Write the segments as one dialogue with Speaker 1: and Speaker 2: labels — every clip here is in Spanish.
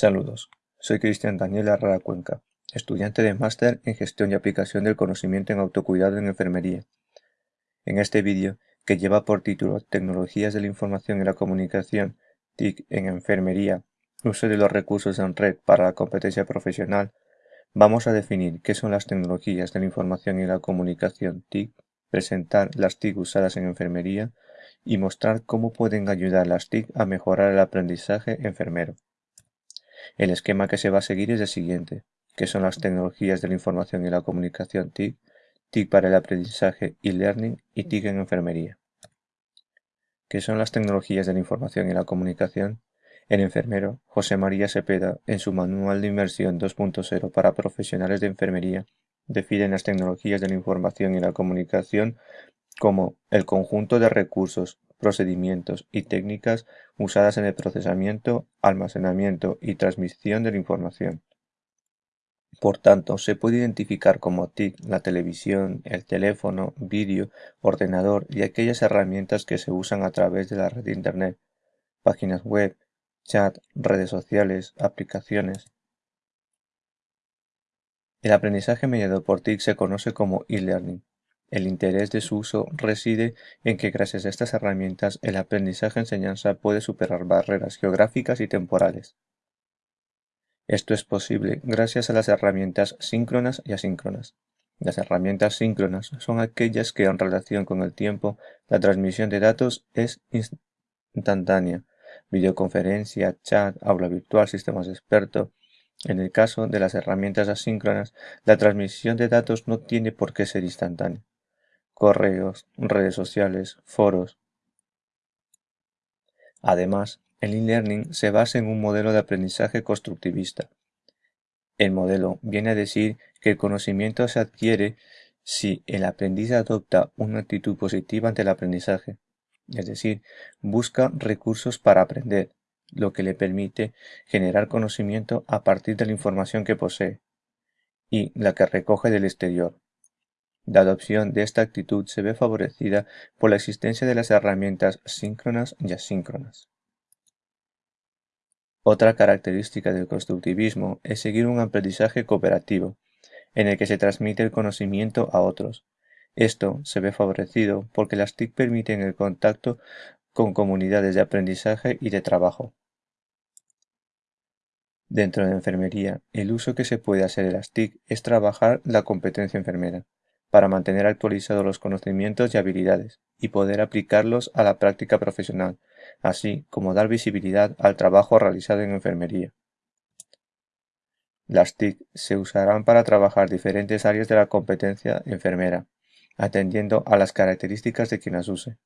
Speaker 1: Saludos, soy Cristian Daniel Herrera Cuenca, estudiante de máster en Gestión y Aplicación del Conocimiento en Autocuidado en Enfermería. En este vídeo, que lleva por título Tecnologías de la Información y la Comunicación, TIC en Enfermería, uso de los recursos en red para la competencia profesional, vamos a definir qué son las tecnologías de la información y la comunicación TIC, presentar las TIC usadas en enfermería y mostrar cómo pueden ayudar las TIC a mejorar el aprendizaje enfermero. El esquema que se va a seguir es el siguiente, que son las tecnologías de la información y la comunicación TIC, TIC para el aprendizaje y learning y TIC en enfermería. ¿Qué son las tecnologías de la información y la comunicación? El enfermero José María Sepeda, en su Manual de Inversión 2.0 para profesionales de enfermería, define las tecnologías de la información y la comunicación como el conjunto de recursos, procedimientos y técnicas usadas en el procesamiento, almacenamiento y transmisión de la información. Por tanto, se puede identificar como TIC la televisión, el teléfono, vídeo, ordenador y aquellas herramientas que se usan a través de la red de Internet, páginas web, chat, redes sociales, aplicaciones. El aprendizaje mediado por TIC se conoce como e-learning. El interés de su uso reside en que gracias a estas herramientas el aprendizaje-enseñanza puede superar barreras geográficas y temporales. Esto es posible gracias a las herramientas síncronas y asíncronas. Las herramientas síncronas son aquellas que en relación con el tiempo la transmisión de datos es instantánea. Videoconferencia, chat, aula virtual, sistemas de experto. En el caso de las herramientas asíncronas, la transmisión de datos no tiene por qué ser instantánea correos, redes sociales, foros. Además, el e-learning se basa en un modelo de aprendizaje constructivista. El modelo viene a decir que el conocimiento se adquiere si el aprendiz adopta una actitud positiva ante el aprendizaje, es decir, busca recursos para aprender, lo que le permite generar conocimiento a partir de la información que posee y la que recoge del exterior, la adopción de esta actitud se ve favorecida por la existencia de las herramientas síncronas y asíncronas. Otra característica del constructivismo es seguir un aprendizaje cooperativo, en el que se transmite el conocimiento a otros. Esto se ve favorecido porque las TIC permiten el contacto con comunidades de aprendizaje y de trabajo. Dentro de la enfermería, el uso que se puede hacer de las TIC es trabajar la competencia enfermera para mantener actualizados los conocimientos y habilidades y poder aplicarlos a la práctica profesional, así como dar visibilidad al trabajo realizado en enfermería. Las TIC se usarán para trabajar diferentes áreas de la competencia enfermera, atendiendo a las características de quien las use.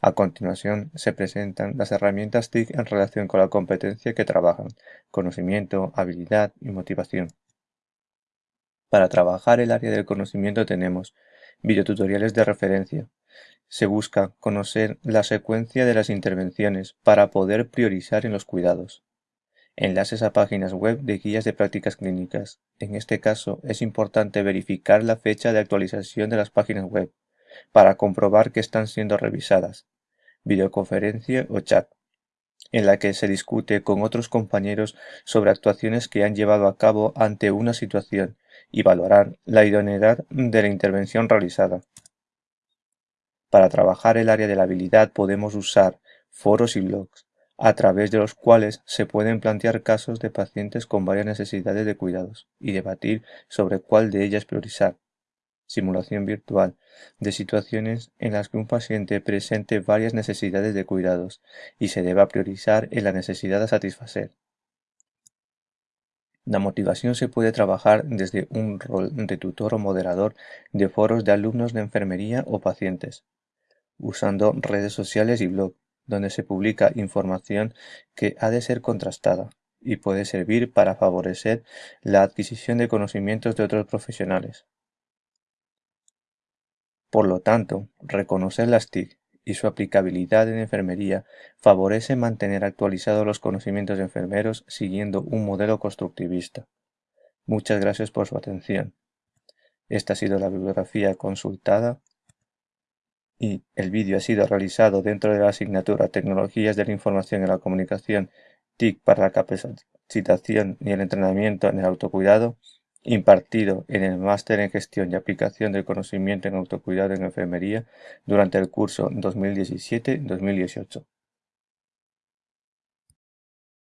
Speaker 1: A continuación se presentan las herramientas TIC en relación con la competencia que trabajan, conocimiento, habilidad y motivación. Para trabajar el área del conocimiento tenemos videotutoriales de referencia. Se busca conocer la secuencia de las intervenciones para poder priorizar en los cuidados. Enlaces a páginas web de guías de prácticas clínicas. En este caso es importante verificar la fecha de actualización de las páginas web para comprobar que están siendo revisadas. Videoconferencia o chat en la que se discute con otros compañeros sobre actuaciones que han llevado a cabo ante una situación y valorar la idoneidad de la intervención realizada. Para trabajar el área de la habilidad podemos usar foros y blogs, a través de los cuales se pueden plantear casos de pacientes con varias necesidades de cuidados y debatir sobre cuál de ellas priorizar. Simulación virtual de situaciones en las que un paciente presente varias necesidades de cuidados y se deba priorizar en la necesidad a satisfacer. La motivación se puede trabajar desde un rol de tutor o moderador de foros de alumnos de enfermería o pacientes, usando redes sociales y blog, donde se publica información que ha de ser contrastada y puede servir para favorecer la adquisición de conocimientos de otros profesionales. Por lo tanto, reconocer las TIC y su aplicabilidad en enfermería favorece mantener actualizados los conocimientos de enfermeros siguiendo un modelo constructivista. Muchas gracias por su atención. Esta ha sido la bibliografía consultada y el vídeo ha sido realizado dentro de la asignatura Tecnologías de la Información y la Comunicación TIC para la capacitación y el entrenamiento en el autocuidado impartido en el Máster en Gestión y Aplicación del Conocimiento en Autocuidado en Enfermería durante el curso 2017-2018.